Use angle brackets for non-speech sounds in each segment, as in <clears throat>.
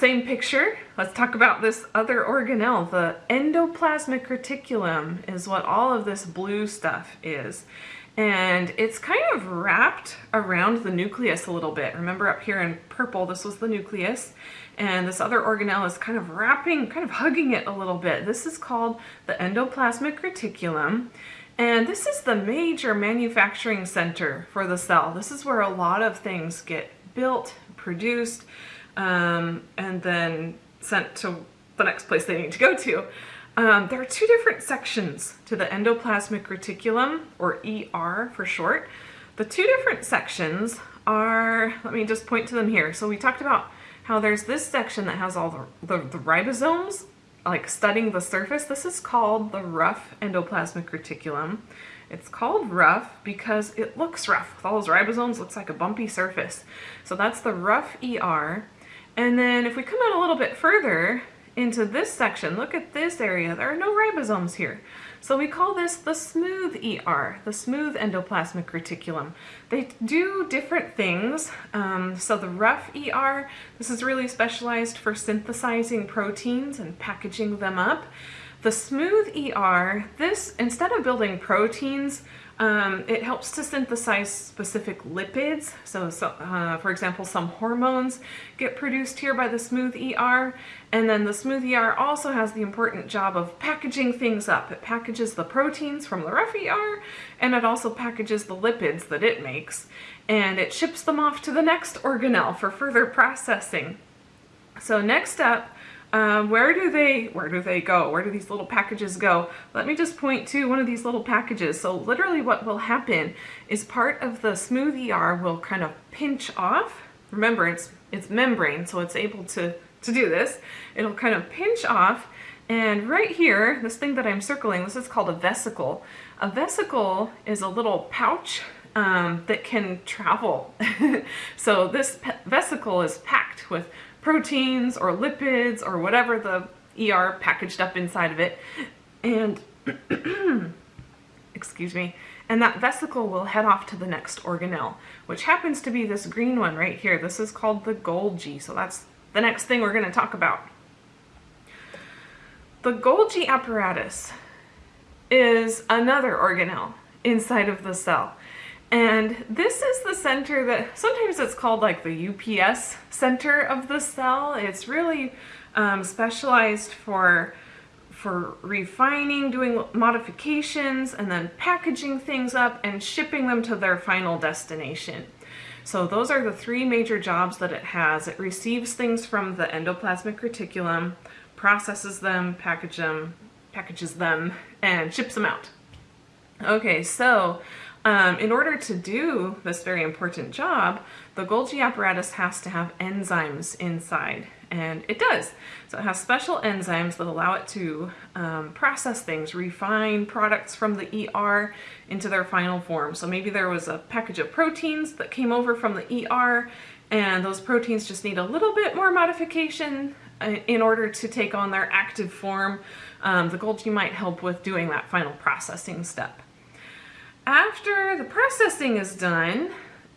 same picture, let's talk about this other organelle. The endoplasmic reticulum is what all of this blue stuff is. And it's kind of wrapped around the nucleus a little bit. Remember up here in purple, this was the nucleus. And this other organelle is kind of wrapping, kind of hugging it a little bit. This is called the endoplasmic reticulum. And this is the major manufacturing center for the cell. This is where a lot of things get built, produced, um, and then sent to the next place they need to go to. Um, there are two different sections to the endoplasmic reticulum, or ER for short. The two different sections are, let me just point to them here. So we talked about how there's this section that has all the, the, the ribosomes like studying the surface. This is called the rough endoplasmic reticulum. It's called rough because it looks rough. With all those ribosomes, looks like a bumpy surface. So that's the rough ER. And then if we come out a little bit further into this section, look at this area. There are no ribosomes here. So we call this the smooth ER, the smooth endoplasmic reticulum. They do different things. Um, so the rough ER, this is really specialized for synthesizing proteins and packaging them up. The smooth ER, this, instead of building proteins, um, it helps to synthesize specific lipids. So, so uh, for example, some hormones get produced here by the smooth ER. And then the smooth ER also has the important job of packaging things up. It packages the proteins from the rough ER, and it also packages the lipids that it makes. And it ships them off to the next organelle for further processing. So next up, um, where do they where do they go? Where do these little packages go? Let me just point to one of these little packages. So literally what will happen is part of the smooth ER will kind of pinch off. Remember, it's it's membrane, so it's able to, to do this. It'll kind of pinch off and right here, this thing that I'm circling, this is called a vesicle. A vesicle is a little pouch um, that can travel. <laughs> so this vesicle is packed with proteins or lipids or whatever the ER packaged up inside of it. And, <clears throat> excuse me, and that vesicle will head off to the next organelle, which happens to be this green one right here. This is called the Golgi, so that's the next thing we're going to talk about. The Golgi apparatus is another organelle inside of the cell. And this is the center that, sometimes it's called like the UPS center of the cell. It's really um, specialized for, for refining, doing modifications, and then packaging things up and shipping them to their final destination. So those are the three major jobs that it has. It receives things from the endoplasmic reticulum, processes them, package them, packages them, and ships them out. Okay, so um, in order to do this very important job, the Golgi apparatus has to have enzymes inside, and it does. So it has special enzymes that allow it to um, process things, refine products from the ER into their final form. So maybe there was a package of proteins that came over from the ER, and those proteins just need a little bit more modification uh, in order to take on their active form. Um, the Golgi might help with doing that final processing step. After the processing is done,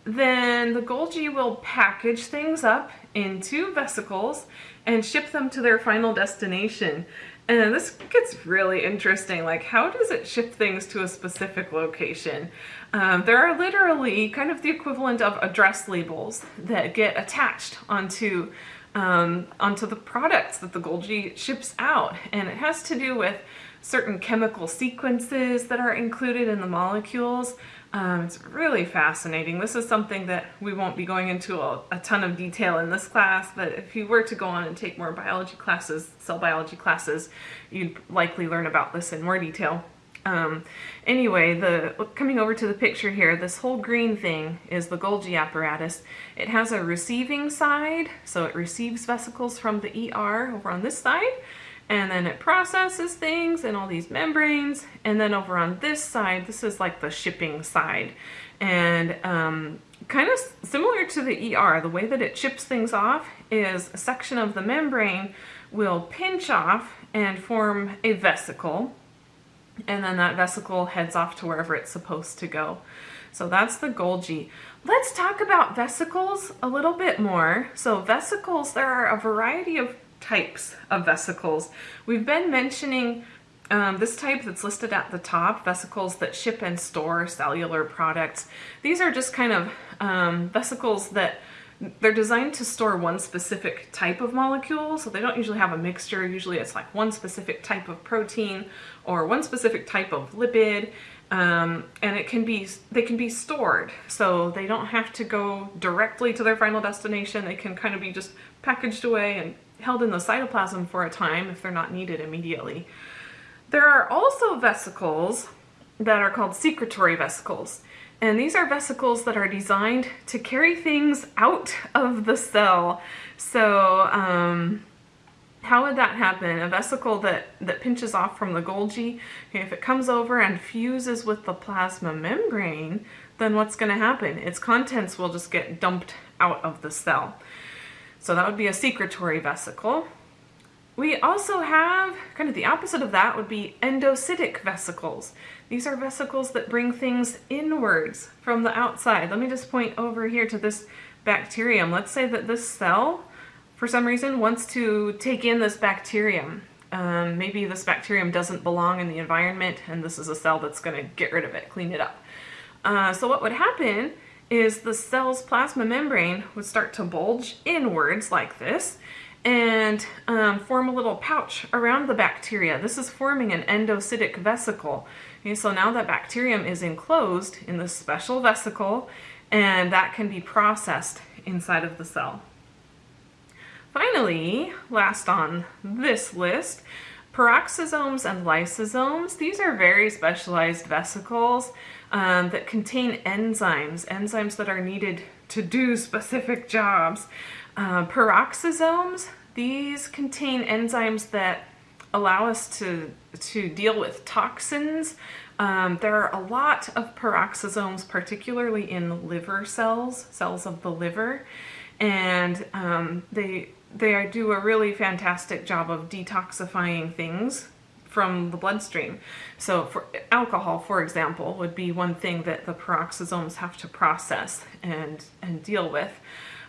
then the Golgi will package things up into vesicles and ship them to their final destination. And this gets really interesting. Like, how does it ship things to a specific location? Um, there are literally kind of the equivalent of address labels that get attached onto um, onto the products that the Golgi ships out. And it has to do with certain chemical sequences that are included in the molecules. Um, it's really fascinating. This is something that we won't be going into a, a, ton of detail in this class, but if you were to go on and take more biology classes, cell biology classes, you'd likely learn about this in more detail. Um, anyway, the coming over to the picture here, this whole green thing is the Golgi apparatus. It has a receiving side, so it receives vesicles from the ER over on this side, and then it processes things and all these membranes and then over on this side this is like the shipping side and um, kind of similar to the ER the way that it chips things off is a section of the membrane will pinch off and form a vesicle and then that vesicle heads off to wherever it's supposed to go. So that's the Golgi. Let's talk about vesicles a little bit more. So vesicles, there are a variety of types of vesicles. We've been mentioning um, this type that's listed at the top, vesicles that ship and store cellular products. These are just kind of um, vesicles that they're designed to store one specific type of molecule, so they don't usually have a mixture. Usually it's like one specific type of protein or one specific type of lipid, um, and it can be they can be stored, so they don't have to go directly to their final destination. They can kind of be just packaged away and held in the cytoplasm for a time if they're not needed immediately. There are also vesicles that are called secretory vesicles. And these are vesicles that are designed to carry things out of the cell. So um, how would that happen? A vesicle that, that pinches off from the Golgi, if it comes over and fuses with the plasma membrane, then what's going to happen? Its contents will just get dumped out of the cell. So that would be a secretory vesicle. We also have, kind of the opposite of that would be endocytic vesicles. These are vesicles that bring things inwards from the outside. Let me just point over here to this bacterium. Let's say that this cell, for some reason, wants to take in this bacterium. Um, maybe this bacterium doesn't belong in the environment and this is a cell that's going to get rid of it, clean it up. Uh, so what would happen is the cell's plasma membrane would start to bulge inwards like this and um, form a little pouch around the bacteria. This is forming an endocytic vesicle. Okay, so now that bacterium is enclosed in this special vesicle and that can be processed inside of the cell. Finally, last on this list, peroxisomes and lysosomes. These are very specialized vesicles um, that contain enzymes, enzymes that are needed to do specific jobs. Uh, peroxisomes, these contain enzymes that allow us to, to deal with toxins. Um, there are a lot of peroxisomes, particularly in liver cells, cells of the liver, and um, they, they do a really fantastic job of detoxifying things from the bloodstream. So for alcohol, for example, would be one thing that the peroxisomes have to process and, and deal with.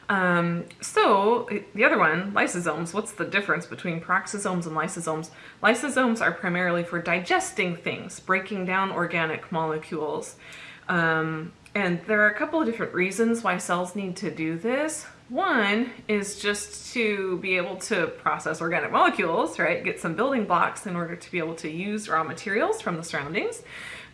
Um, so the other one, lysosomes, what's the difference between peroxisomes and lysosomes? Lysosomes are primarily for digesting things, breaking down organic molecules. Um, and there are a couple of different reasons why cells need to do this. One is just to be able to process organic molecules, right? Get some building blocks in order to be able to use raw materials from the surroundings.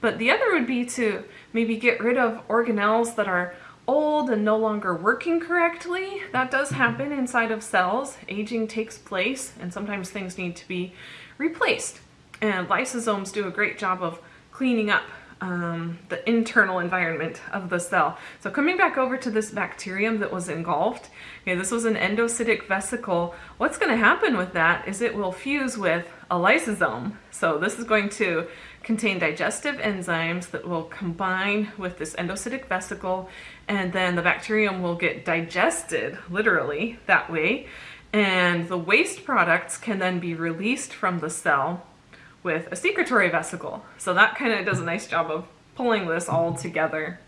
But the other would be to maybe get rid of organelles that are old and no longer working correctly. That does happen inside of cells. Aging takes place and sometimes things need to be replaced. And lysosomes do a great job of cleaning up um, the internal environment of the cell. So coming back over to this bacterium that was engulfed, okay, this was an endocytic vesicle. What's going to happen with that is it will fuse with a lysosome. So this is going to contain digestive enzymes that will combine with this endocytic vesicle and then the bacterium will get digested, literally, that way. And the waste products can then be released from the cell with a secretory vesicle. So that kind of does a nice job of pulling this all together.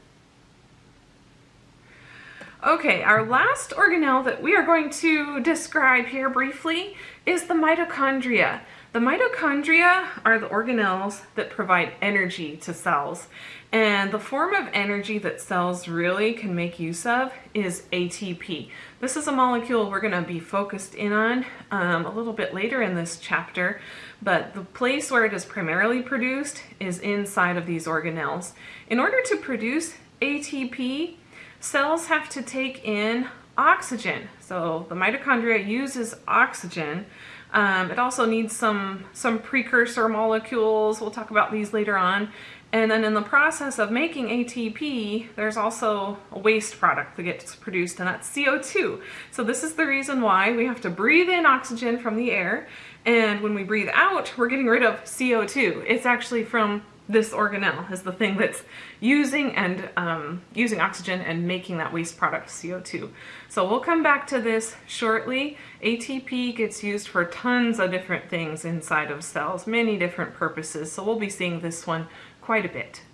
Okay, our last organelle that we are going to describe here briefly is the mitochondria. The mitochondria are the organelles that provide energy to cells. And the form of energy that cells really can make use of is ATP. This is a molecule we're going to be focused in on um, a little bit later in this chapter, but the place where it is primarily produced is inside of these organelles. In order to produce ATP, cells have to take in oxygen. So the mitochondria uses oxygen. Um, it also needs some, some precursor molecules. We'll talk about these later on. And then in the process of making ATP, there's also a waste product that gets produced, and that's CO2. So this is the reason why we have to breathe in oxygen from the air, and when we breathe out, we're getting rid of CO2. It's actually from this organelle is the thing that's using and um, using oxygen and making that waste product CO2. So we'll come back to this shortly. ATP gets used for tons of different things inside of cells, many different purposes. So we'll be seeing this one quite a bit.